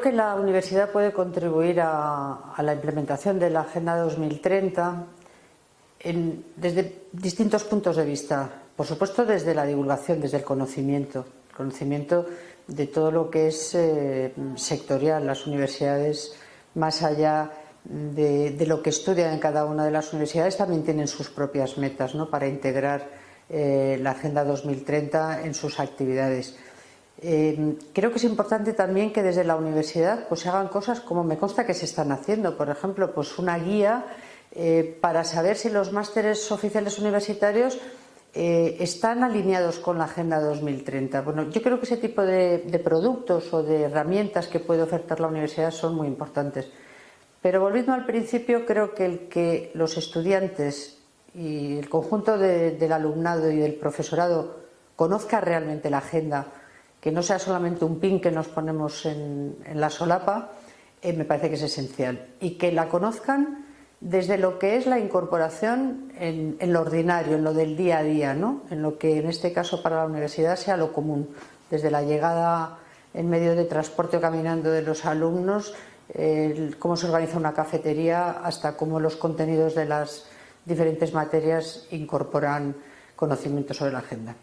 que la universidad puede contribuir a, la implementación de la Agenda 2030 desde distintos puntos de vista. Por supuesto, desde la divulgación, desde el conocimiento, el conocimiento de todo lo que es eh, sectorial. Las universidades, más allá de, lo que estudian en cada una de las universidades, también tienen sus propias metas ¿no? para integrar eh, la Agenda 2030 en sus actividades. Eh, creo que es importante también que desde la universidad pues, se hagan cosas como me consta que se están haciendo. Por ejemplo, pues una guía eh, para saber si los másteres oficiales universitarios eh, están alineados con la Agenda 2030. Bueno, yo creo que ese tipo de, productos o de herramientas que puede ofertar la universidad son muy importantes. Pero volviendo al principio, creo que el que los estudiantes y el conjunto del alumnado y del profesorado conozca realmente la agenda que no sea solamente un pin que nos ponemos en, la solapa, eh, me parece que es esencial. Y que la conozcan desde lo que es la incorporación en, lo ordinario, en lo del día a día, ¿no? en lo que en este caso para la universidad sea lo común, desde la llegada en medio de transporte o caminando de los alumnos, cómo se organiza una cafetería, hasta cómo los contenidos de las diferentes materias incorporan conocimiento sobre la agenda.